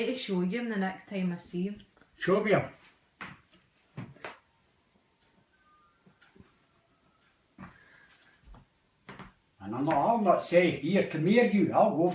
need to show you the next time I see you. Show me him. And I'm not, I'll not say, here, come here you, I'll go